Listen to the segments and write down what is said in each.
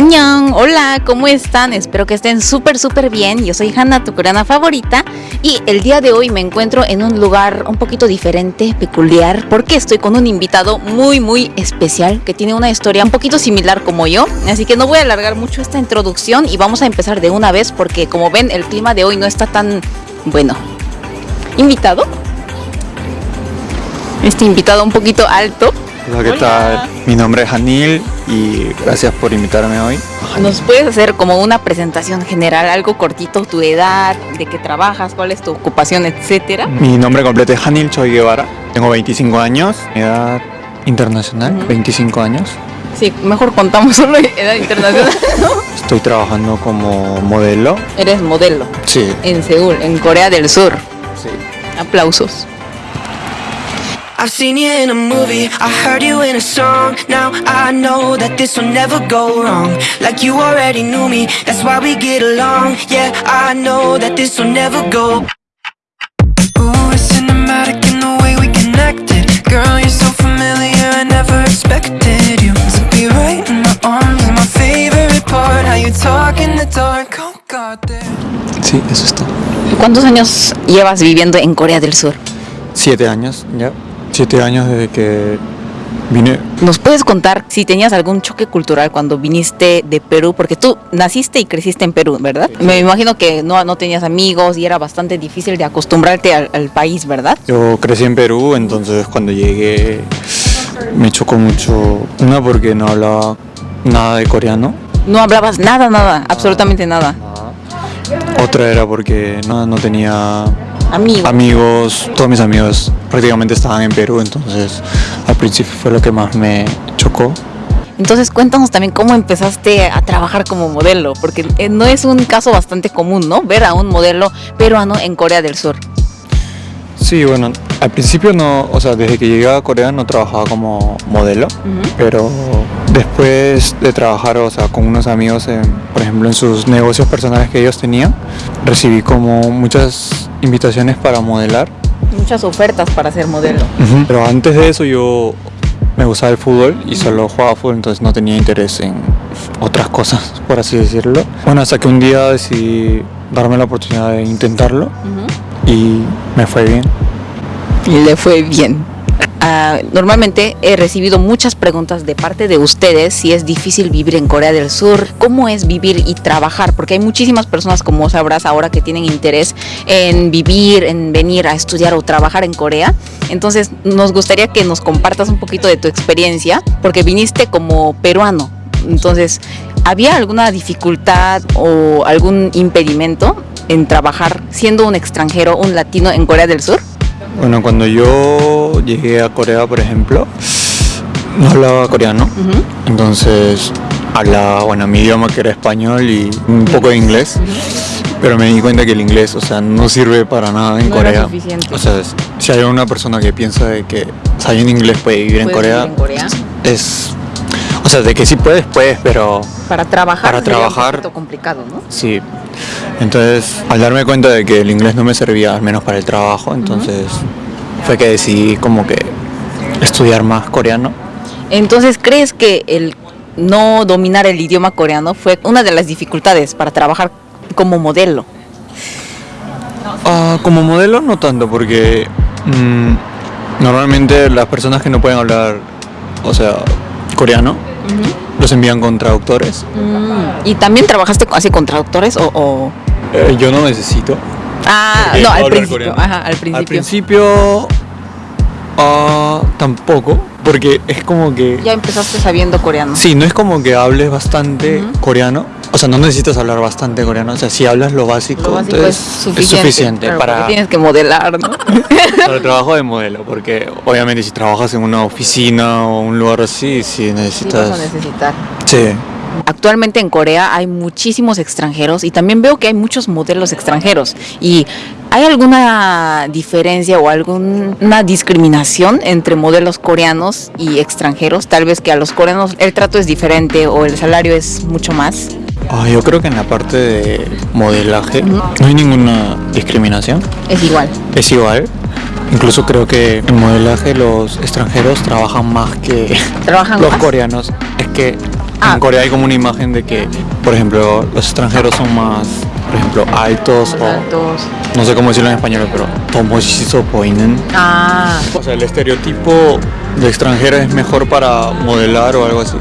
Annyeong, hola, ¿cómo están? Espero que estén súper, súper bien. Yo soy Hanna, tu coreana favorita. Y el día de hoy me encuentro en un lugar un poquito diferente, peculiar, porque estoy con un invitado muy, muy especial que tiene una historia un poquito similar como yo. Así que no voy a alargar mucho esta introducción y vamos a empezar de una vez porque como ven el clima de hoy no está tan bueno. ¿Invitado? Este invitado un poquito alto. Hola, ¿qué Hola. tal? Mi nombre es Anil y gracias por invitarme hoy. ¿Nos puedes hacer como una presentación general, algo cortito, tu edad, de qué trabajas, cuál es tu ocupación, etcétera? Mi nombre completo es Anil Choi Guevara. Tengo 25 años, mi edad internacional, Ujú. 25 años. Sí, mejor contamos solo edad internacional. Estoy trabajando como modelo. Eres modelo Sí, en Seúl, en Corea del Sur. sí. Aplausos. I've seen you in a movie, I heard you in a song. Now I know that this will never go wrong. Like you already knew me, that's why we get along. Yeah, I know that this will never go. Ooh, it's cinematic in the way we connected. Girl, you're so familiar, I never expected you to be right in my arms. My favorite part, how you talk in the dark. Oh, God. Sí, eso es todo. ¿Cuántos años llevas viviendo en Corea del Sur? Siete años, ya. Siete años desde que vine. ¿Nos puedes contar si tenías algún choque cultural cuando viniste de Perú? Porque tú naciste y creciste en Perú, ¿verdad? Me imagino que no, no tenías amigos y era bastante difícil de acostumbrarte al, al país, ¿verdad? Yo crecí en Perú, entonces cuando llegué me chocó mucho. Una porque no hablaba nada de coreano. No hablabas nada, nada, absolutamente nada. Otra era porque no, no tenía Amigo. amigos, todos mis amigos prácticamente estaban en Perú, entonces al principio fue lo que más me chocó. Entonces cuéntanos también cómo empezaste a trabajar como modelo, porque eh, no es un caso bastante común, ¿no? Ver a un modelo peruano en Corea del Sur. Sí, bueno, al principio no, o sea, desde que llegué a Corea no trabajaba como modelo, pero después de trabajar, o sea, con unos amigos, en, por ejemplo, en sus negocios personales que ellos tenían, recibí como muchas invitaciones para modelar. Muchas ofertas para ser modelo. Pero antes de eso yo me gustaba el fútbol y solo jugaba fútbol, entonces no tenía interés en otras cosas, por así decirlo. Bueno, hasta que un día decidí darme la oportunidad de intentarlo y me fue bien. Le fue bien. Ah, normalmente he recibido muchas preguntas de parte de ustedes si es difícil vivir en Corea del Sur, cómo es vivir y trabajar, porque hay muchísimas personas, como sabrás ahora, que tienen interés en vivir, en venir a estudiar o trabajar en Corea. Entonces nos gustaría que nos compartas un poquito de tu experiencia, porque viniste como peruano. Entonces, ¿había alguna dificultad o algún impedimento en trabajar siendo un extranjero, un latino en Corea del Sur? Bueno, cuando yo llegué a Corea, por ejemplo, no hablaba coreano, entonces hablaba, bueno, mi idioma que era español y un poco de inglés, pero me di cuenta que el inglés, o sea, no sirve para nada en No Corea. O sea, si hay una persona que piensa de que sabiendo inglés puede vivir en Corea, vivir en Corea. es, o sea, de que sí puedes, puedes, pero Para trabajar Para trabajar. un complicado, ¿no? Sí. Entonces, al darme cuenta de que el inglés no me servía, al menos para el trabajo, entonces fue que decidí como que estudiar más coreano. Entonces, ¿crees que el no dominar el idioma coreano fue una de las dificultades para trabajar como modelo? Ah, como modelo no tanto, porque mm, normalmente las personas que no pueden hablar, o sea, coreano, los envían con traductores. ¿Y también trabajaste así con traductores o...? o- Eh, yo no necesito. Ah, no, al principio. Ajá, al principio. Al principio ah, tampoco, porque es como que... Ya empezaste sabiendo coreano. Sí, no es como que hables bastante coreano. O sea, no necesitas hablar bastante coreano. O sea, si hablas lo básico, Lo básico es entonces suficiente. claro, para, tienes que modelar, ¿no? para el trabajo de modelo. Porque obviamente si trabajas en una oficina o un lugar así, sí Sí, vas necesitas... a necesitar. Sí. Actualmente en Corea hay muchísimos extranjeros y también veo que hay muchos modelos extranjeros. ¿Y hay alguna diferencia o alguna discriminación entre modelos coreanos y extranjeros? Tal vez que a los coreanos el trato es diferente o el salario es mucho más. Ah, yo creo que en la parte de modelaje no hay ninguna discriminación. Es igual. Es igual. Incluso creo que en modelaje los extranjeros trabajan más que Trabajan los más. coreanos. Es que Ah. En Corea hay como una imagen de que, por ejemplo, los extranjeros son más, por ejemplo, altos o Altos. no sé cómo decirlo en español, pero tomoshito poinen. Ah, O sea, el estereotipo de extranjero es mejor para modelar o algo así.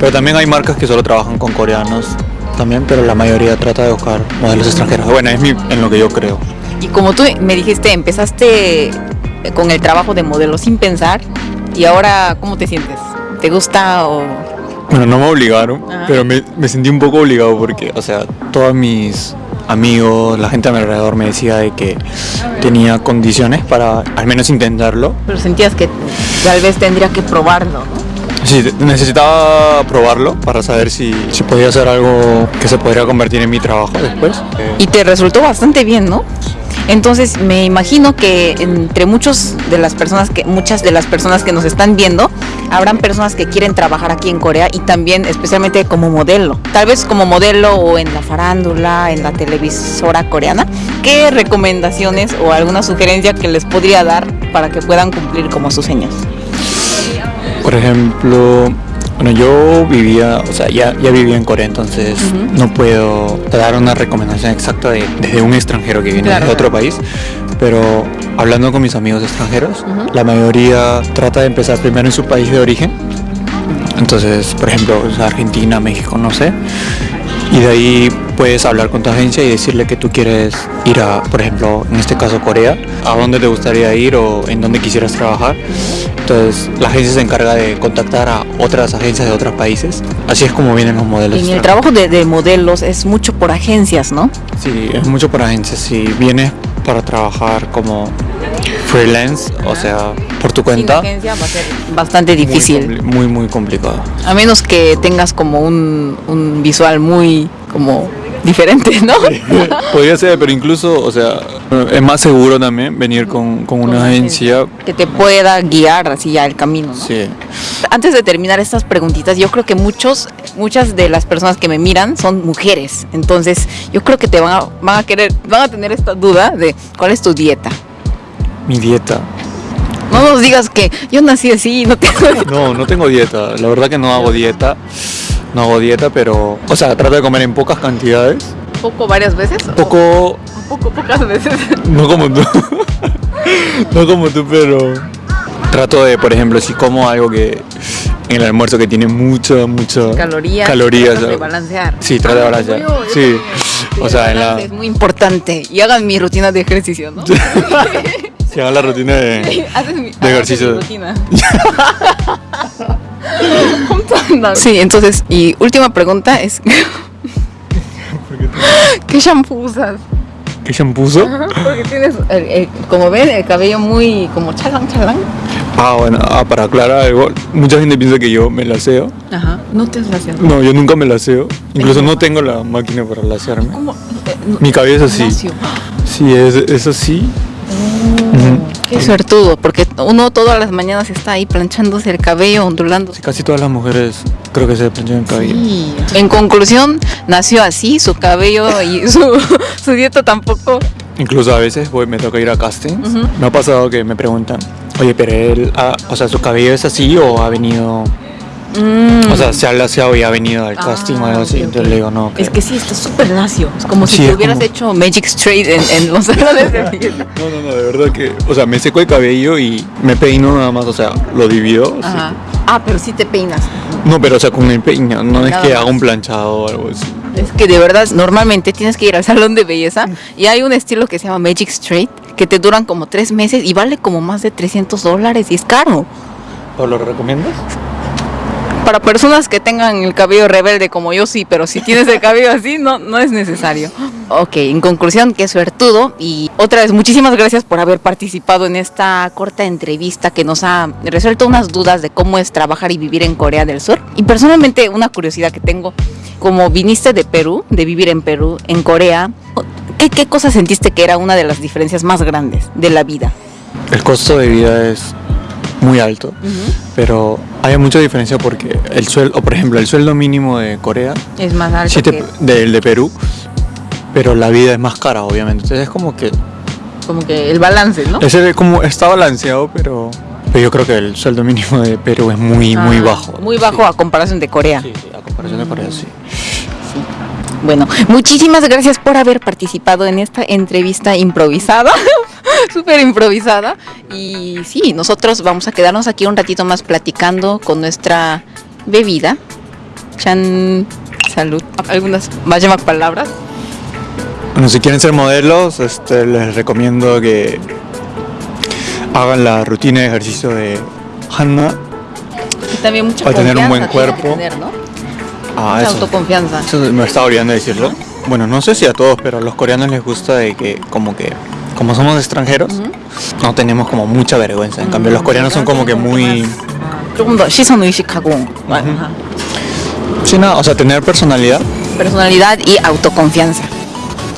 Pero también hay marcas que solo trabajan con coreanos también, pero la mayoría trata de buscar modelos extranjeros. Bueno, es mi, en lo que yo creo. y como tú me dijiste, empezaste con el trabajo de modelo sin pensar y ahora, ¿cómo te sientes? ¿Te gusta o...? Bueno, no me obligaron, Ajá. pero me, me sentí un poco obligado porque, o sea, todos mis amigos, la gente a mi alrededor me decía de que tenía condiciones para al menos intentarlo. Pero sentías que tal vez tendría que probarlo, ¿no? Sí, necesitaba probarlo para saber si, si podía hacer algo que se podría convertir en mi trabajo después. Y te resultó bastante bien, ¿no? Entonces me imagino que entre muchos de las personas que muchas de las personas que nos están viendo habrán personas que quieren trabajar aquí en Corea y también especialmente como modelo. Tal vez como modelo o en la farándula, en la televisora coreana. ¿Qué recomendaciones o alguna sugerencia que les podría dar para que puedan cumplir como sus sueños? Por ejemplo, bueno, yo vivía, o sea, ya, ya vivía en Corea, entonces no puedo dar una recomendación exacta de, desde un extranjero que viene Claro. de otro país, pero hablando con mis amigos extranjeros, la mayoría trata de empezar primero en su país de origen, entonces, por ejemplo, o sea, Argentina, México, no sé, y de ahí puedes hablar con tu agencia y decirle que tú quieres ir a, por ejemplo, en este caso Corea, a dónde te gustaría ir o en dónde quisieras trabajar. Entonces la agencia se encarga de contactar a otras agencias de otros países. Así es como vienen los modelos. En el trabajo de, de modelos es mucho por agencias, ¿no? Sí, es mucho por agencias. Si vienes para trabajar como freelance, o sea, por tu Sin cuenta, agencia va a ser bastante muy difícil. muy, muy complicado. A menos que tengas como un, un visual muy como diferente, ¿no? Podría ser, pero incluso, o sea, es más seguro también venir con, con una agencia. Que te pueda guiar así ya el camino. ¿no? Sí. Antes de terminar estas preguntitas, yo creo que muchos, muchas de las personas que me miran son mujeres. Entonces, yo creo que te van a, van a querer, van a tener esta duda de cuál es tu dieta. Mi dieta. No nos digas que yo nací así y no tengo dieta. No, no tengo dieta. La verdad que no hago dieta. No hago dieta, pero, o sea, trato de comer en pocas cantidades. poco varias veces. Poco, O poco, pocas veces. no como tú. no como tú, pero trato de, por ejemplo, si como algo que en el almuerzo que tiene mucha, mucha Calorías. calorías, de balancear. Sí, trato de Ah, balancear. como yo, yo Sí. también. O sea, en la Es muy importante. Y hagan mi rutina de ejercicio, ¿no? si hago la rutina de Haces mi, De ejercicio. rutina. sí, entonces, y última pregunta es. ¿Qué shampoo usas? ¿Qué shampoo uso? Porque tienes, el- el- como ven, el cabello muy como chalán, chalán. Ah, bueno, ah, para aclarar algo, mucha gente piensa que yo me laseo. Ajá. No te has laseado. No, yo nunca me laseo. Incluso no tengo la máquina para lasearme. ¿Cómo? Eh, no- Mi cabello es así. Sí, es, es así. Qué suertudo, porque uno todas las mañanas está ahí planchándose el cabello, ondulándose. Casi todas las mujeres creo que se planchan el cabello. Sí. En conclusión, nació así, su cabello y su, su dieta tampoco. Incluso a veces voy, me toca ir a castings. Ujú. Me ha pasado que me preguntan, oye, pero él, ah, o sea, su cabello es así o ha venido, Mm. o sea, se ha laseado y ha venido al Ah, casting o algo así. ok, ok. Entonces le digo, no. Es que sí, está súper lacio. Es como si Sí, te es hubieras como- hecho Magic Straight en, en los salones de. No, no, no, de verdad que, o sea, me seco el cabello y me peino nada más, o sea, lo divido. sí. Ajá. Ah, pero sí te peinas. No, pero o sea, con el peino, no es Nada que más. haga un planchado o algo así. Es que de verdad, normalmente tienes que ir al salón de belleza y hay un estilo que se llama Magic Straight que te duran como tres meses y vale como más de 300 dólares y es caro. ¿O lo recomiendas? Para personas que tengan el cabello rebelde como yo sí, pero si tienes el cabello así, no, no es necesario. Ok, en conclusión, que suertudo y otra vez muchísimas gracias por haber participado en esta corta entrevista que nos ha resuelto unas dudas de cómo es trabajar y vivir en Corea del Sur. Y personalmente una curiosidad que tengo, como viniste de Perú, de vivir en Perú, en Corea, ¿qué, qué cosa sentiste que era una de las diferencias más grandes de la vida? El costo de vida es muy alto, pero hay mucha diferencia porque el sueldo, por ejemplo, el sueldo mínimo de Corea, Es más alto siete- que del de Perú, pero la vida es más cara, obviamente. Entonces es como que como que el balance, ¿no? ese como está balanceado, pero Pero yo creo que el sueldo mínimo de Perú es muy, muy Ah, bajo. Muy bajo a comparación de Corea. Sí, sí, a comparación de Corea, sí. Bueno, muchísimas gracias por haber participado en esta entrevista improvisada, súper improvisada. Y sí, nosotros vamos a quedarnos aquí un ratito más platicando con nuestra bebida. Chan, salud. ¿Algunas más palabras? Bueno, si quieren ser modelos, este, les recomiendo que hagan la rutina de ejercicio de Hanna. Y también mucha Para tener un buen cuerpo. tener, ¿no? Ah, Mucha eso. autoconfianza. Eso me estaba olvidando de decirlo. Bueno, no sé si a todos, pero a los coreanos les gusta de que como que como somos extranjeros, no tenemos como mucha vergüenza. En cambio, los coreanos son como que muy 조금 더 시선 의식하고 ajá. sí, nada, o sea, tener personalidad. personalidad y autoconfianza.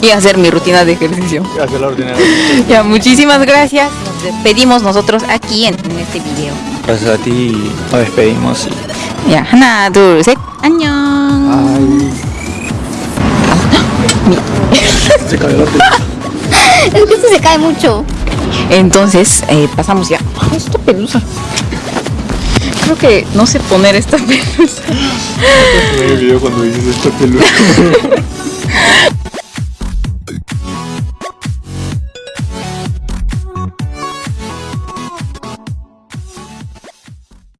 Y hacer mi rutina de ejercicio. Hacer la rutina. Ya, muchísimas gracias. Nos despedimos nosotros aquí en, en este video. Gracias a ti y nos despedimos. y- Ya, 하나, 둘, 셋, 안녕. Se cayó la cae mucho. Entonces, eh, pasamos ya. Esta pelusa. Creo que no sé poner esta pelusa. Me video cuando dices esta pelusa.